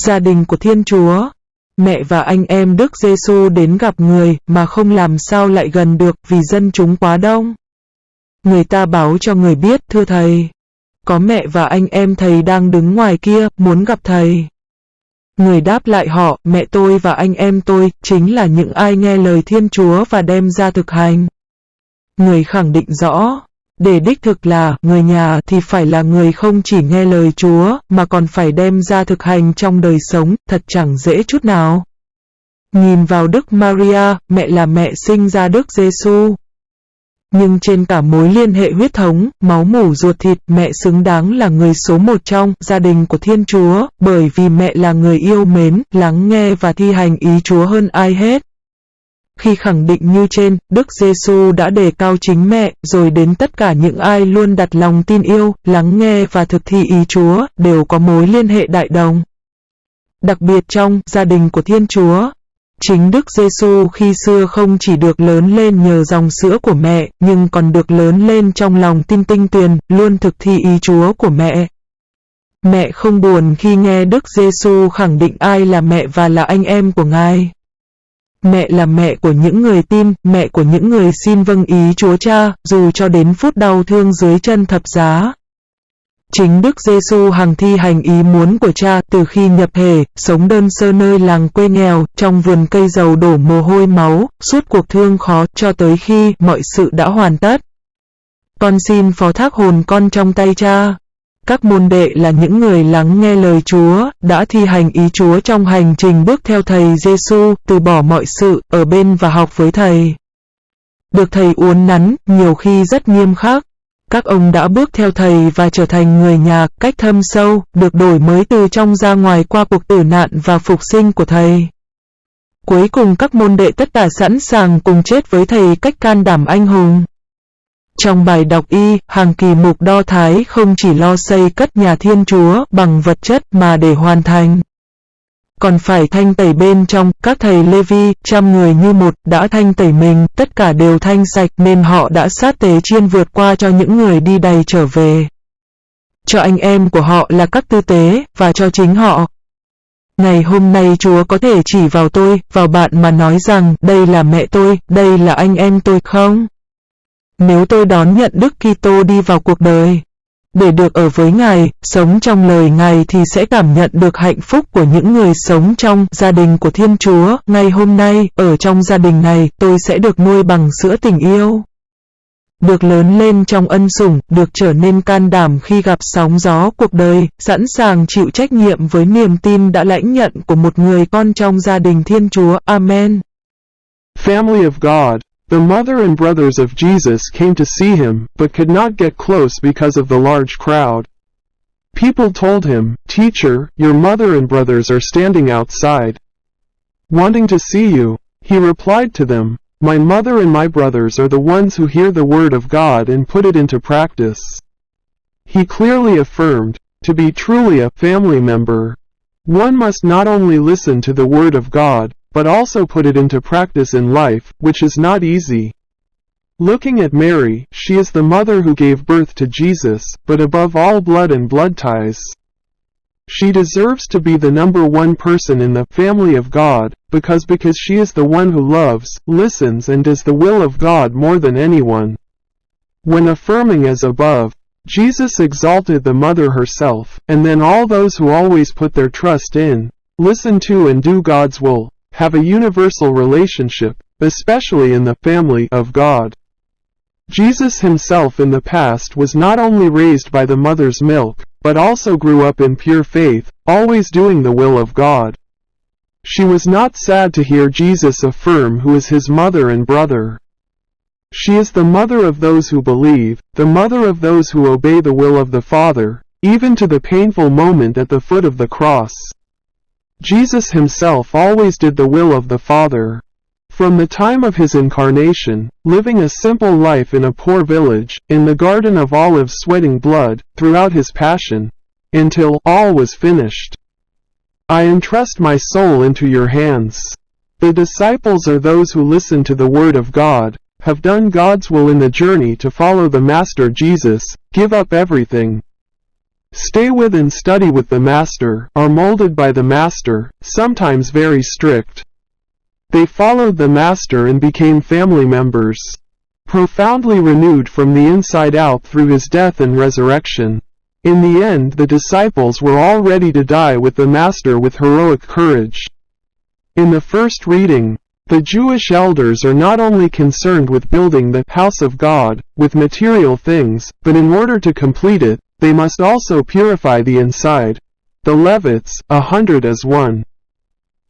Gia đình của Thiên Chúa Mẹ và anh em Đức Giêsu đến gặp người mà không làm sao lại gần được vì dân chúng quá đông. Người ta báo cho người biết thưa thầy. Có mẹ và anh em thầy đang đứng ngoài kia muốn gặp thầy. Người đáp lại họ, mẹ tôi và anh em tôi chính là những ai nghe lời Thiên Chúa và đem ra thực hành. Người khẳng định rõ, để đích thực là người nhà thì phải là người không chỉ nghe lời Chúa mà còn phải đem ra thực hành trong đời sống, thật chẳng dễ chút nào. Nhìn vào Đức Maria, mẹ là mẹ sinh ra Đức Giêsu. Nhưng trên cả mối liên hệ huyết thống, máu mủ ruột thịt, mẹ xứng đáng là người số một trong gia đình của Thiên Chúa, bởi vì mẹ là người yêu mến, lắng nghe và thi hành ý Chúa hơn ai hết. Khi khẳng định như trên, Đức Giêsu đã đề cao chính mẹ, rồi đến tất cả những ai luôn đặt lòng tin yêu, lắng nghe và thực thi ý Chúa, đều có mối liên hệ đại đồng. Đặc biệt trong gia đình của Thiên Chúa, Chính Đức Giêsu khi xưa không chỉ được lớn lên nhờ dòng sữa của mẹ, nhưng còn được lớn lên trong lòng tin tinh tuyền, luôn thực thi ý Chúa của mẹ. Mẹ không buồn khi nghe Đức Giêsu khẳng định ai là mẹ và là anh em của Ngài. Mẹ là mẹ của những người tin, mẹ của những người xin vâng ý Chúa Cha, dù cho đến phút đau thương dưới chân thập giá. Chính Đức Giêsu hằng thi hành ý muốn của cha từ khi nhập hề, sống đơn sơ nơi làng quê nghèo, trong vườn cây dầu đổ mồ hôi máu, suốt cuộc thương khó cho tới khi mọi sự đã hoàn tất. Con xin phó thác hồn con trong tay cha. Các môn đệ là những người lắng nghe lời Chúa, đã thi hành ý Chúa trong hành trình bước theo Thầy Giêsu, từ bỏ mọi sự, ở bên và học với Thầy. Được Thầy uốn nắn, nhiều khi rất nghiêm khắc. Các ông đã bước theo Thầy và trở thành người nhà, cách thâm sâu, được đổi mới từ trong ra ngoài qua cuộc tử nạn và phục sinh của Thầy. Cuối cùng các môn đệ tất cả sẵn sàng cùng chết với Thầy cách can đảm anh hùng. Trong bài đọc y, hàng kỳ mục đo thái không chỉ lo xây cất nhà thiên chúa bằng vật chất mà để hoàn thành. Còn phải thanh tẩy bên trong, các thầy Lê Vi, trăm người như một, đã thanh tẩy mình, tất cả đều thanh sạch nên họ đã sát tế chiên vượt qua cho những người đi đầy trở về. Cho anh em của họ là các tư tế, và cho chính họ. Ngày hôm nay Chúa có thể chỉ vào tôi, vào bạn mà nói rằng, đây là mẹ tôi, đây là anh em tôi không? Nếu tôi đón nhận Đức Kitô đi vào cuộc đời, để được ở với Ngài, sống trong lời Ngài thì sẽ cảm nhận được hạnh phúc của những người sống trong gia đình của Thiên Chúa. Ngày hôm nay, ở trong gia đình này, tôi sẽ được nuôi bằng sữa tình yêu. Được lớn lên trong ân sủng, được trở nên can đảm khi gặp sóng gió cuộc đời, sẵn sàng chịu trách nhiệm với niềm tin đã lãnh nhận của một người con trong gia đình Thiên Chúa. Amen. Family of God The mother and brothers of Jesus came to see him, but could not get close because of the large crowd. People told him, Teacher, your mother and brothers are standing outside. Wanting to see you, he replied to them, My mother and my brothers are the ones who hear the word of God and put it into practice. He clearly affirmed, to be truly a family member, one must not only listen to the word of God, but also put it into practice in life, which is not easy. Looking at Mary, she is the mother who gave birth to Jesus, but above all blood and blood ties. She deserves to be the number one person in the family of God, because because she is the one who loves, listens and does the will of God more than anyone. When affirming as above, Jesus exalted the mother herself, and then all those who always put their trust in, listen to and do God's will, have a universal relationship, especially in the family of God. Jesus himself in the past was not only raised by the mother's milk, but also grew up in pure faith, always doing the will of God. She was not sad to hear Jesus affirm who is his mother and brother. She is the mother of those who believe, the mother of those who obey the will of the Father, even to the painful moment at the foot of the cross. Jesus himself always did the will of the Father. From the time of his incarnation, living a simple life in a poor village, in the Garden of Olives sweating blood, throughout his passion, until all was finished. I entrust my soul into your hands. The disciples are those who listen to the word of God, have done God's will in the journey to follow the Master Jesus, give up everything. Stay with and study with the Master, are molded by the Master, sometimes very strict. They followed the Master and became family members. Profoundly renewed from the inside out through his death and resurrection. In the end the disciples were all ready to die with the Master with heroic courage. In the first reading, the Jewish elders are not only concerned with building the house of God with material things, but in order to complete it, they must also purify the inside. The Levites, a hundred as one,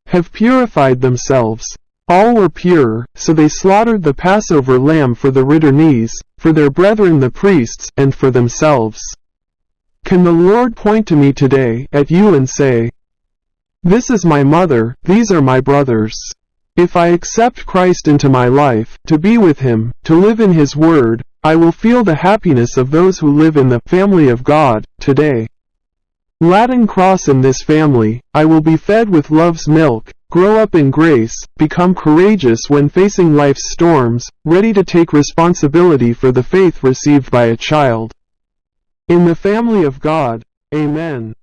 have purified themselves. All were pure, so they slaughtered the Passover lamb for the returnees, for their brethren the priests, and for themselves. Can the Lord point to me today, at you and say, This is my mother, these are my brothers. If I accept Christ into my life, to be with Him, to live in His Word, I will feel the happiness of those who live in the family of God, today. Latin cross in this family, I will be fed with love's milk, grow up in grace, become courageous when facing life's storms, ready to take responsibility for the faith received by a child. In the family of God, Amen.